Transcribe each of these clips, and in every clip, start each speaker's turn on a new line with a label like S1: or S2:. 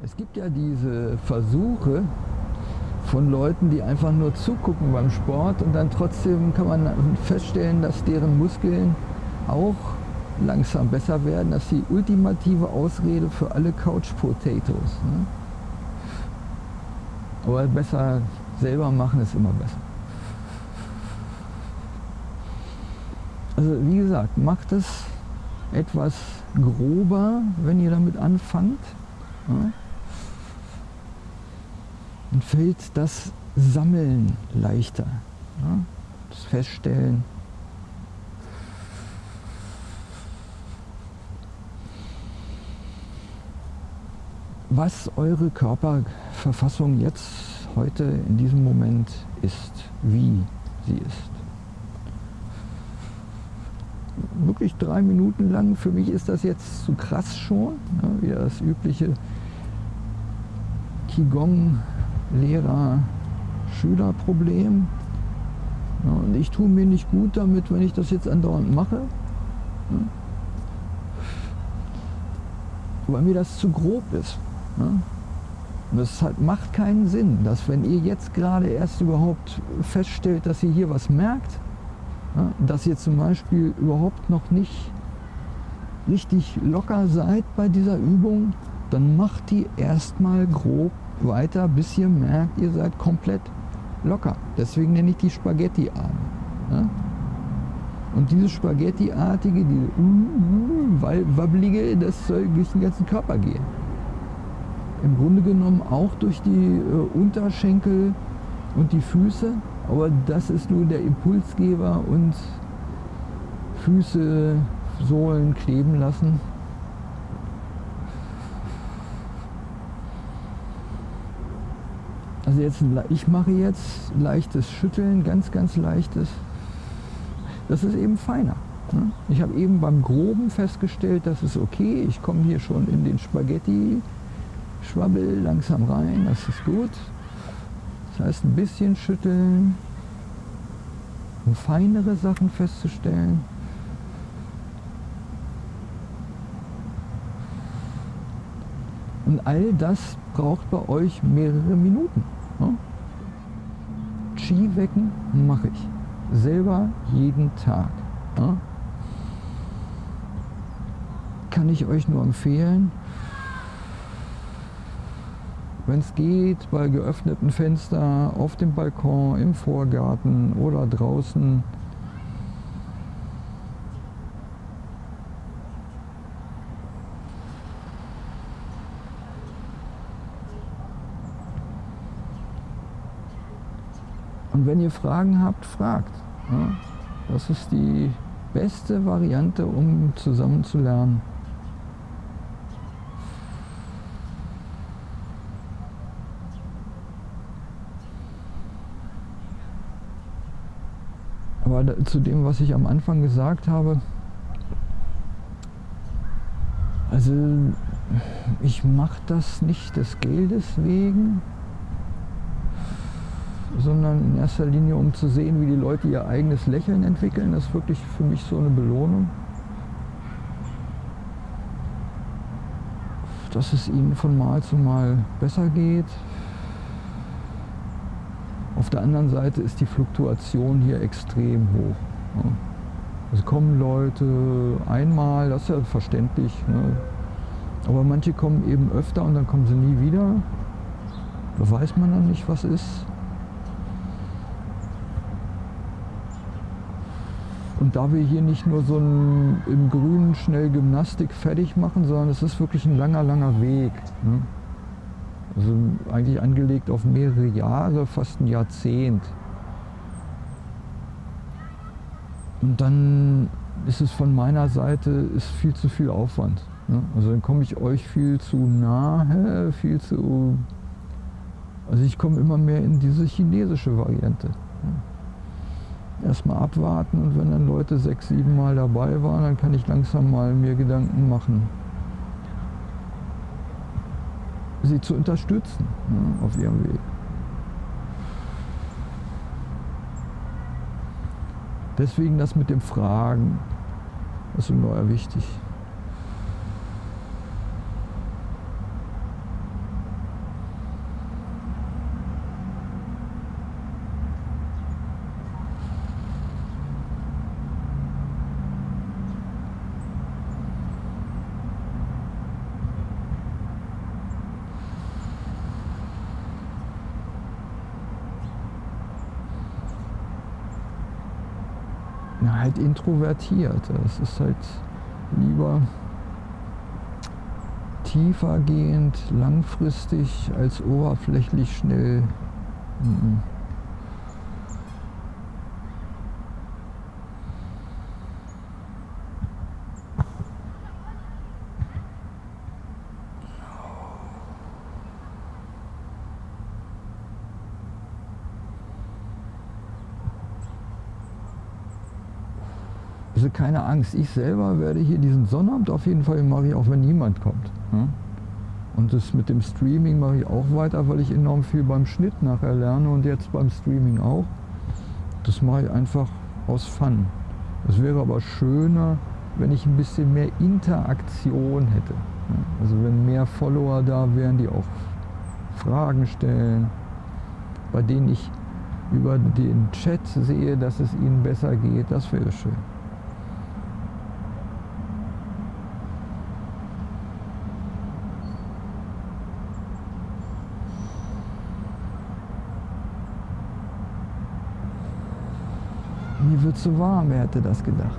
S1: Es gibt ja diese Versuche von Leuten, die einfach nur zugucken beim Sport und dann trotzdem kann man feststellen, dass deren Muskeln auch langsam besser werden. Das ist die ultimative Ausrede für alle Couch Potatoes. Ne? Aber besser selber machen ist immer besser. Also wie gesagt, macht es etwas grober, wenn ihr damit anfangt. Ja? Dann fällt das Sammeln leichter. Ja? Das Feststellen. Was eure Körperverfassung jetzt, heute, in diesem Moment ist, wie sie ist. Wirklich drei Minuten lang, für mich ist das jetzt zu krass schon, ja, wieder das übliche Qigong Lehrer-Schüler-Problem. Ja, und ich tue mir nicht gut damit, wenn ich das jetzt andauernd mache. Ja. Weil mir das zu grob ist. Ja. Und es halt macht keinen Sinn, dass wenn ihr jetzt gerade erst überhaupt feststellt, dass ihr hier was merkt, dass ihr zum Beispiel überhaupt noch nicht richtig locker seid bei dieser Übung, dann macht die erstmal grob weiter, bis ihr merkt, ihr seid komplett locker. Deswegen nenne ich die Spaghetti-Arme. Ja? Und diese Spaghetti-artige, die uh, uh, wabbelige, das soll durch den ganzen Körper gehen. Im Grunde genommen auch durch die äh, Unterschenkel und die Füße, aber das ist nur der Impulsgeber und Füße, Sohlen kleben lassen. Also jetzt, ich mache jetzt leichtes Schütteln, ganz, ganz leichtes. Das ist eben feiner. Ne? Ich habe eben beim Groben festgestellt, das ist okay. Ich komme hier schon in den Spaghetti-Schwabbel langsam rein, das ist gut. Das heißt, ein bisschen schütteln, um feinere Sachen festzustellen. Und all das braucht bei euch mehrere Minuten. Ja? Skiwecken mache ich. Selber jeden Tag. Ja? Kann ich euch nur empfehlen. Wenn es geht, bei geöffneten Fenstern, auf dem Balkon, im Vorgarten oder draußen Und wenn ihr Fragen habt, fragt. Ja, das ist die beste Variante, um zusammen zu lernen. Aber zu dem, was ich am Anfang gesagt habe, also ich mache das nicht des Geldes wegen, sondern in erster Linie, um zu sehen, wie die Leute ihr eigenes Lächeln entwickeln. Das ist wirklich für mich so eine Belohnung. Dass es ihnen von Mal zu Mal besser geht. Auf der anderen Seite ist die Fluktuation hier extrem hoch. Es kommen Leute einmal, das ist ja verständlich. Ne? Aber manche kommen eben öfter und dann kommen sie nie wieder. Da weiß man dann nicht, was ist. Und da wir hier nicht nur so ein, im Grünen schnell Gymnastik fertig machen, sondern es ist wirklich ein langer, langer Weg. Ne? Also eigentlich angelegt auf mehrere Jahre, fast ein Jahrzehnt. Und dann ist es von meiner Seite ist viel zu viel Aufwand. Ne? Also dann komme ich euch viel zu nahe, viel zu... Also ich komme immer mehr in diese chinesische Variante. Ne? Erstmal abwarten und wenn dann Leute sechs, sieben Mal dabei waren, dann kann ich langsam mal mir Gedanken machen, sie zu unterstützen ne, auf ihrem Weg. Deswegen das mit dem Fragen ist ungeheuer wichtig. Ja, halt introvertiert. Es ist halt lieber tiefergehend, langfristig als oberflächlich schnell. Mhm. Also keine Angst, ich selber werde hier diesen Sonnabend auf jeden Fall mache ich, auch wenn niemand kommt. Ne? Und das mit dem Streaming mache ich auch weiter, weil ich enorm viel beim Schnitt nachher lerne und jetzt beim Streaming auch. Das mache ich einfach aus Fun. Es wäre aber schöner, wenn ich ein bisschen mehr Interaktion hätte. Ne? Also wenn mehr Follower da wären, die auch Fragen stellen, bei denen ich über den Chat sehe, dass es ihnen besser geht, das wäre schön. Mir wird zu warm, wer hätte das gedacht?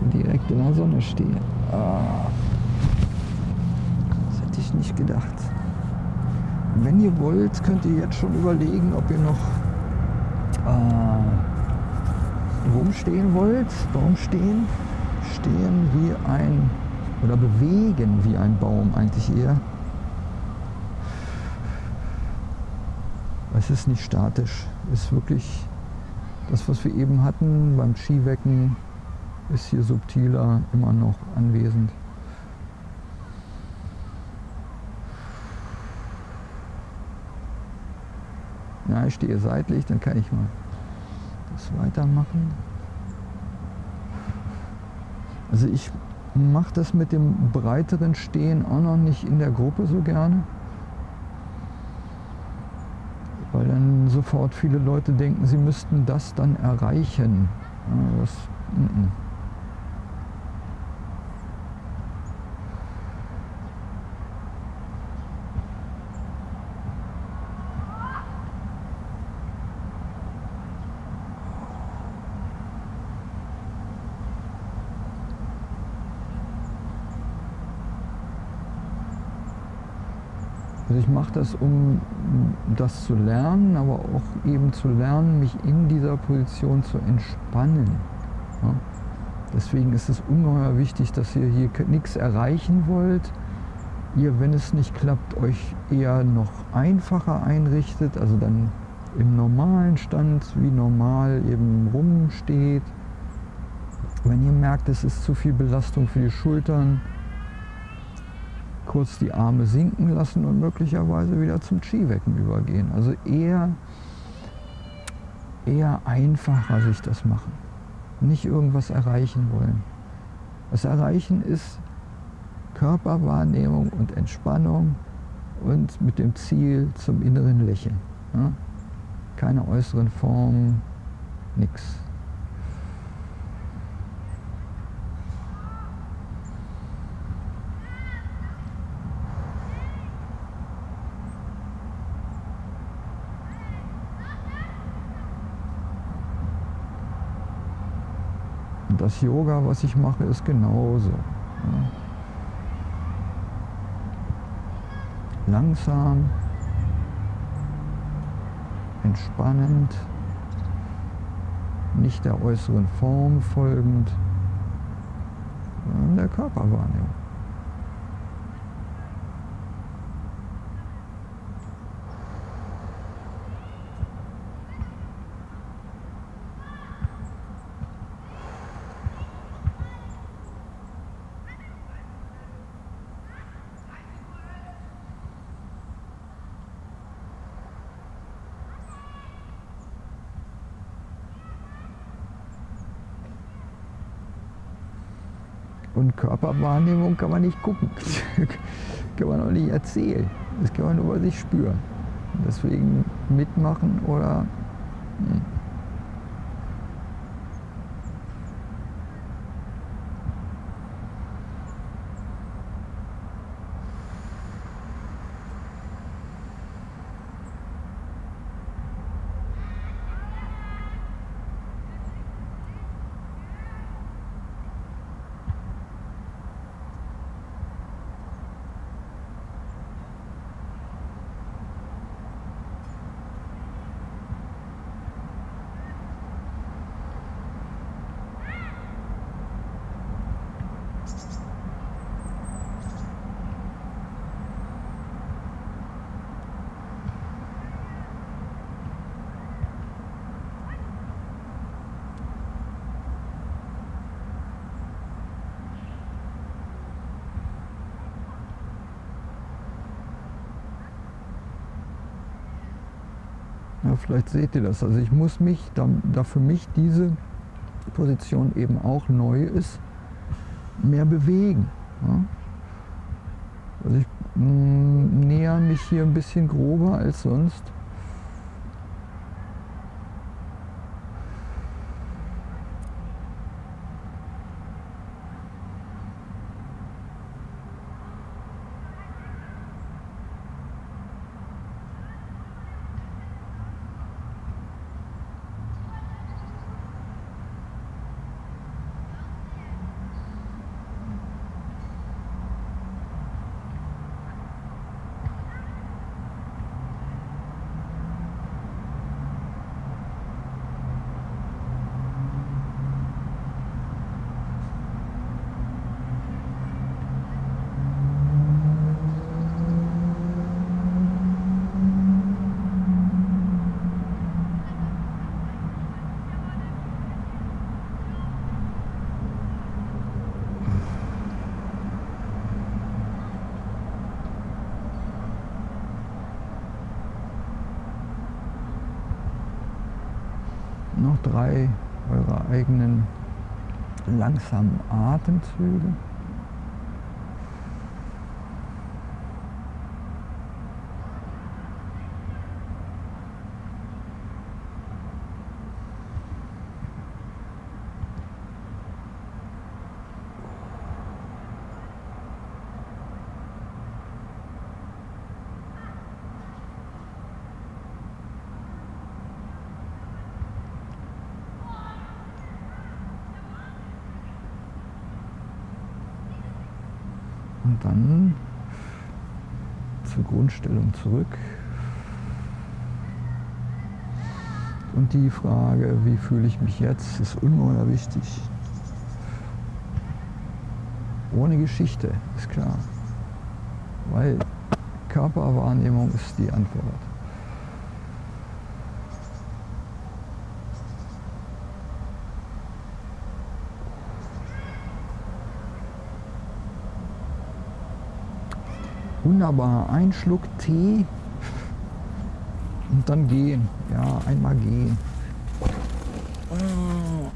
S1: Ich direkt in der Sonne stehe. Ah. Das hätte ich nicht gedacht. Wenn ihr wollt, könnt ihr jetzt schon überlegen, ob ihr noch äh, rumstehen wollt. Baum stehen. Stehen wie ein, oder bewegen wie ein Baum eigentlich eher. Es ist nicht statisch, ist wirklich das, was wir eben hatten beim Skiwecken, ist hier subtiler immer noch anwesend. Ja, ich stehe seitlich, dann kann ich mal das weitermachen. Also ich mache das mit dem breiteren Stehen auch noch nicht in der Gruppe so gerne weil dann sofort viele Leute denken, sie müssten das dann erreichen. Das, n -n. Also ich mache das, um das zu lernen, aber auch eben zu lernen, mich in dieser Position zu entspannen. Ja? Deswegen ist es ungeheuer wichtig, dass ihr hier nichts erreichen wollt. Ihr, wenn es nicht klappt, euch eher noch einfacher einrichtet, also dann im normalen Stand wie normal eben rumsteht. Wenn ihr merkt, es ist zu viel Belastung für die Schultern, kurz die Arme sinken lassen und möglicherweise wieder zum Skiwecken übergehen. Also eher, eher einfacher sich das machen. Nicht irgendwas erreichen wollen. Das Erreichen ist Körperwahrnehmung und Entspannung und mit dem Ziel zum inneren Lächeln. Ja? Keine äußeren Formen, nichts. Das Yoga, was ich mache, ist genauso. Ja. Langsam, entspannend, nicht der äußeren Form folgend, sondern der Körperwahrnehmung. Und Körperwahrnehmung kann man nicht gucken, kann man auch nicht erzählen. Das kann man nur bei sich spüren. Deswegen mitmachen oder... Hm. Vielleicht seht ihr das. Also ich muss mich, da, da für mich diese Position eben auch neu ist, mehr bewegen. Ja? Also ich mh, mm, näher mich hier ein bisschen grober als sonst. Drei eurer eigenen langsamen Atemzüge. Und dann zur Grundstellung zurück. Und die Frage, wie fühle ich mich jetzt, ist ungeheuer wichtig. Ohne Geschichte, ist klar. Weil Körperwahrnehmung ist die Antwort. Wunderbar, ein Schluck Tee und dann gehen. Ja, einmal gehen. Ah,